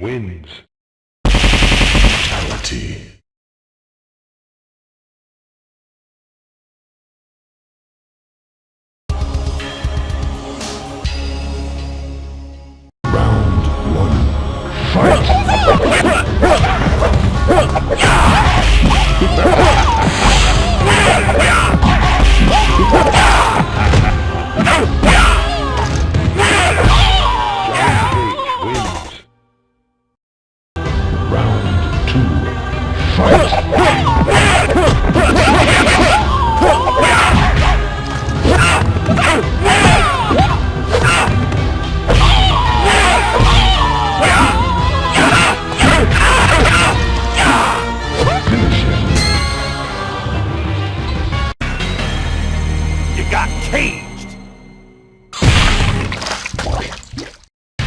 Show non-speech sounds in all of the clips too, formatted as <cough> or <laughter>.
wins. You got caged! Johnny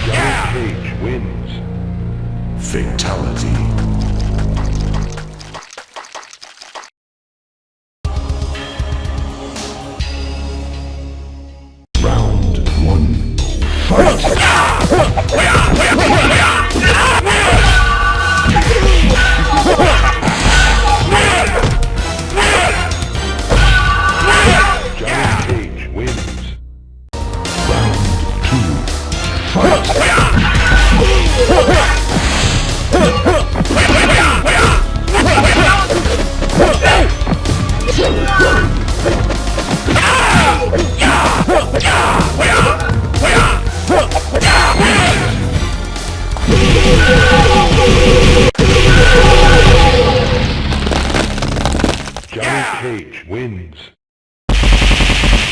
yeah! Cage wins. Fatality. means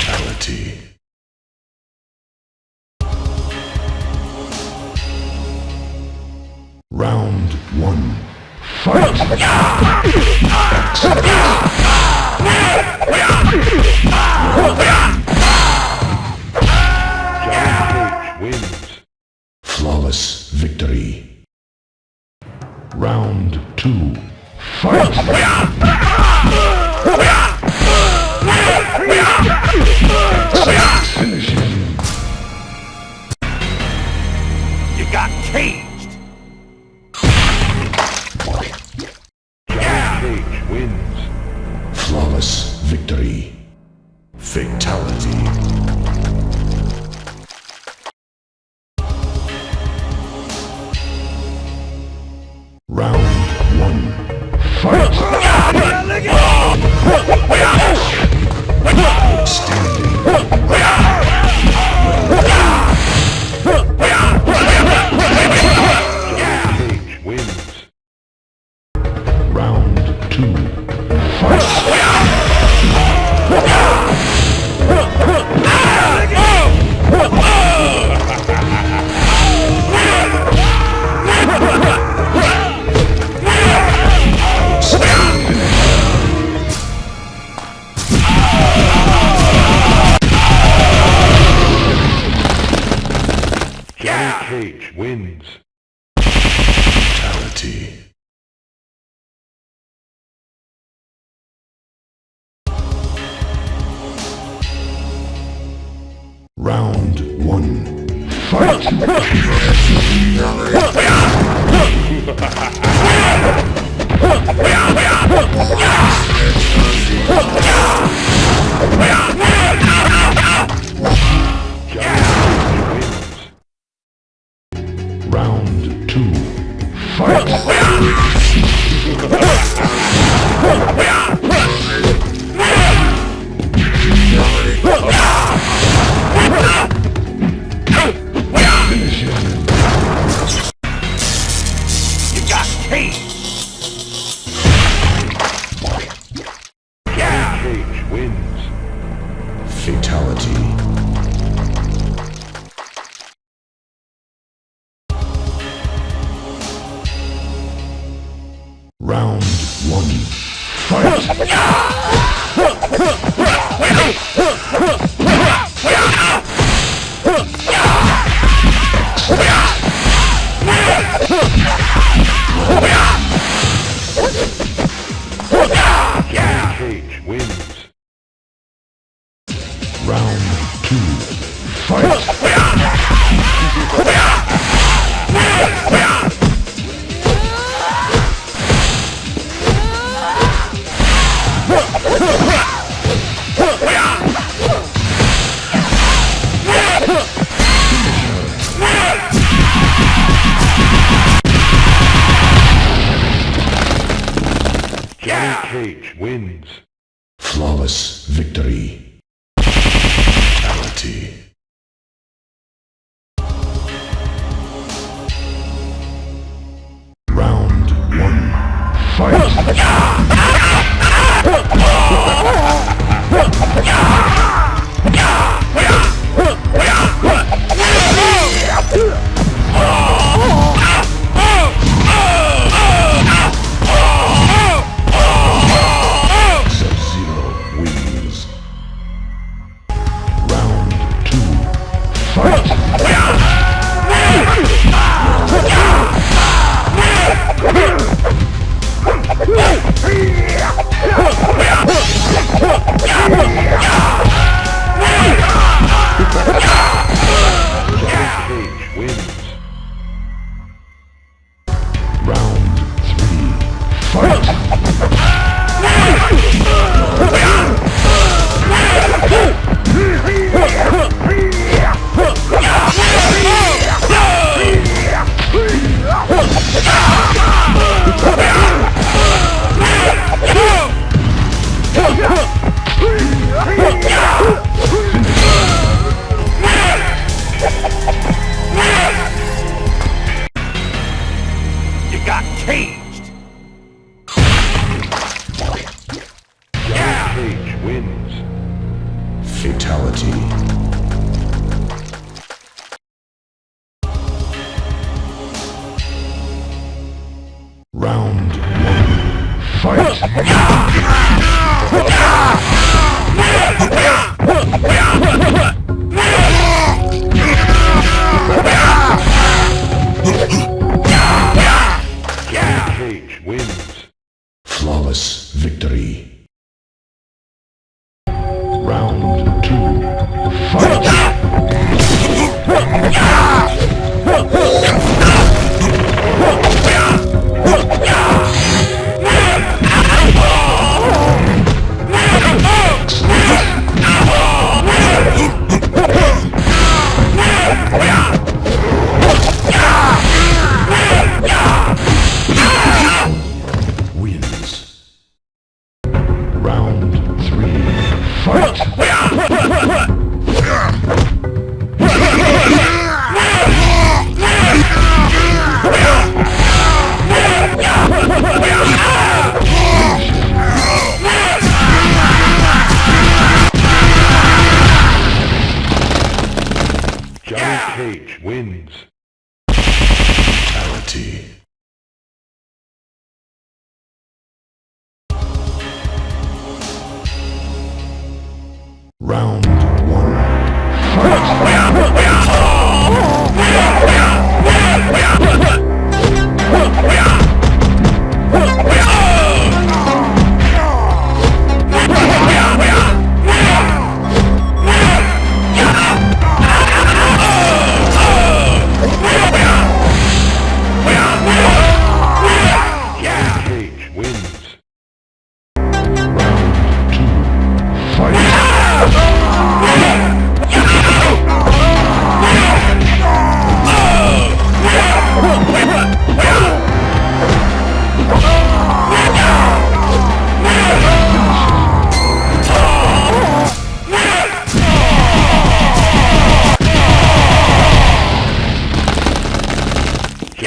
fatality. Round one. Fight! Flawless victory. Round two. Fight! still. technicality. Johnny yeah! Cage wins. Flawless victory. Fatality. Round one. Fight! <laughs> Ah! wins. Flawless victory. Round one.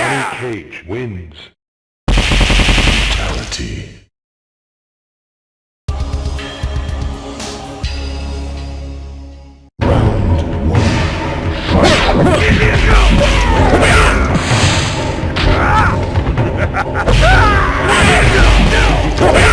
Johnny Cage wins. Fatality. Round one. Fight! <laughs> <laughs>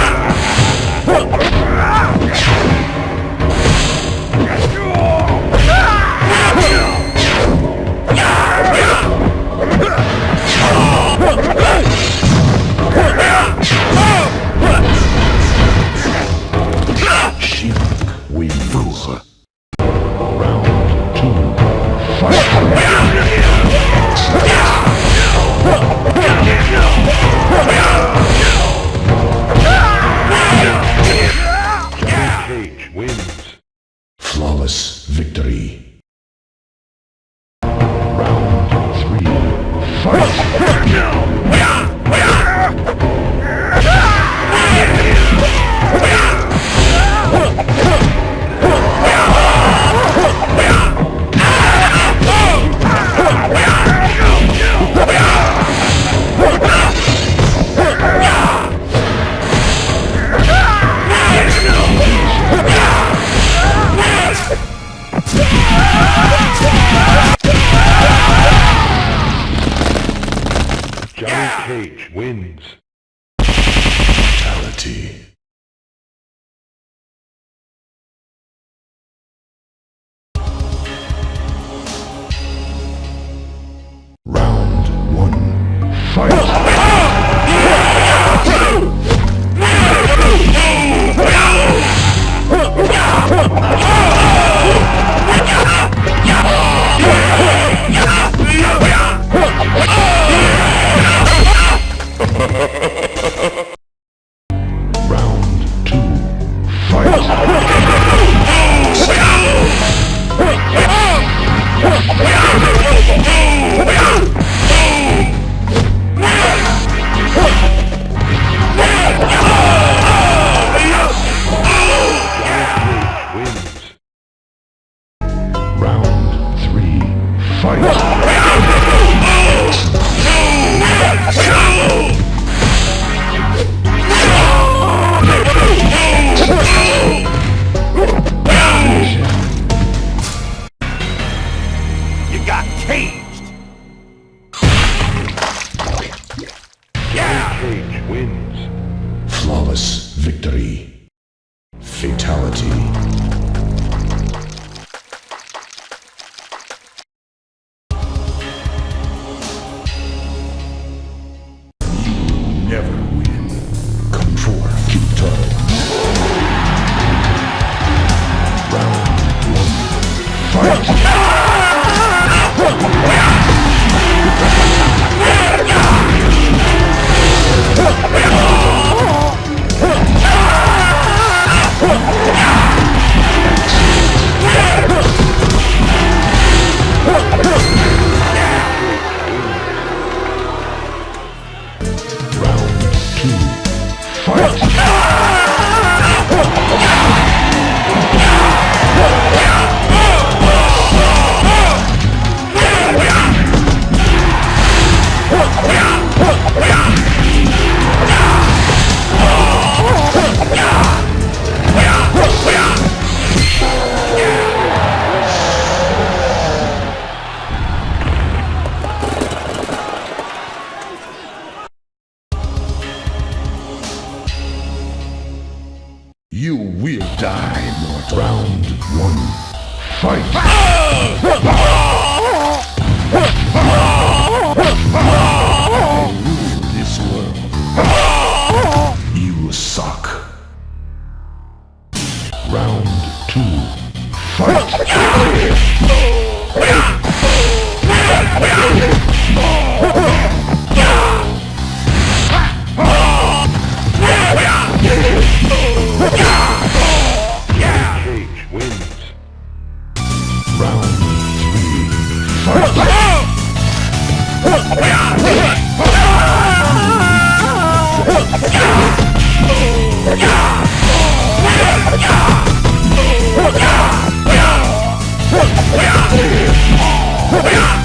Cage wins. Shut up! Hoo-yah!